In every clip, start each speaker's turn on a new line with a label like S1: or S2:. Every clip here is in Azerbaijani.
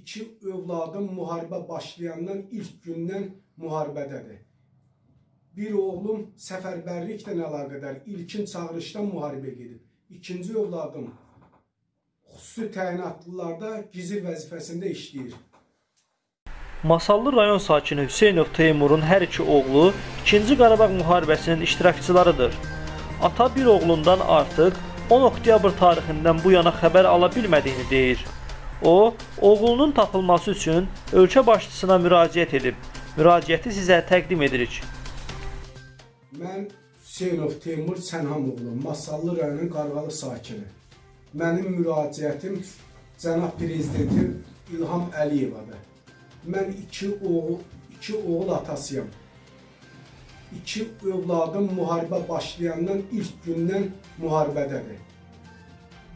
S1: iki övladım müharibə başlayandan ilk gündən müharibədədir. Bir oğlum səfərbərliklə əlaqədar ilkin çağırışdan müharibə gedib. İkinci övladım xüsusi təyinatlılarda gizli vəzifəsində işləyir.
S2: Masallı rayon sakini Hüseynov Teymurun hər iki oğlu 2-ci Qarabağ müharibəsinin iştirakçılarıdır. Ata bir oğlundan artıq 10 oktyabr tarixindən bu yana xəbər ala bilmədiyini deyir. O, oğlunun tapılması üçün ölkə başçısına müraciət edib. Müraciəti sizə təqdim edirik.
S1: Mən Hüseynov Teymur Sənhamoğlu, Masallı rayonunun Qarğalı sakini. Mənim müraciətim cənab prezidentin İlham Əliyevadır. Mən iki oğul, iki oğul atasıyam. İki övladım müharibə başlayandan ilk gündən müharibədədir.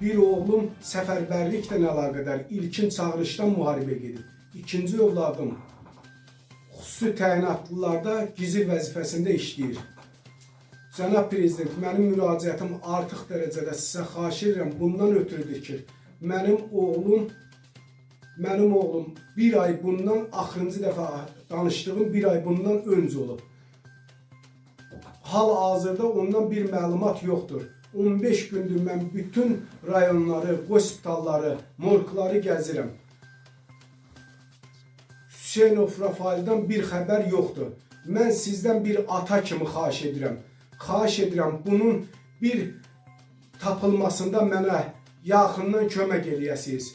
S1: Bir oğlum səfərbərliklə əlaqədar ilkin çağırışdan müharibə gedib. İkinci övladım xüsusi təyinatlılarda gizli vəzifəsində işləyir. Cənab Prezident, mənim müraciətim artıq dərəcədə sizə xahiş edirəm. Bundan ötürüdür ki, mənim oğlum mənim oğlum bir ay bundan axırıncı dəfə danışdığım bir ay bundan öncə olub. Hal-hazırda ondan bir məlumat yoxdur. 15 gündür mən bütün rayonları, hospitalları, morgları gəzirəm. Hüseynov Rafaildən bir xəbər yoxdur. Mən sizdən bir ata kimi xahiş edirəm. Xahiş edirəm bunun bir tapılmasında mənə yaxından kömək eləyəsiniz.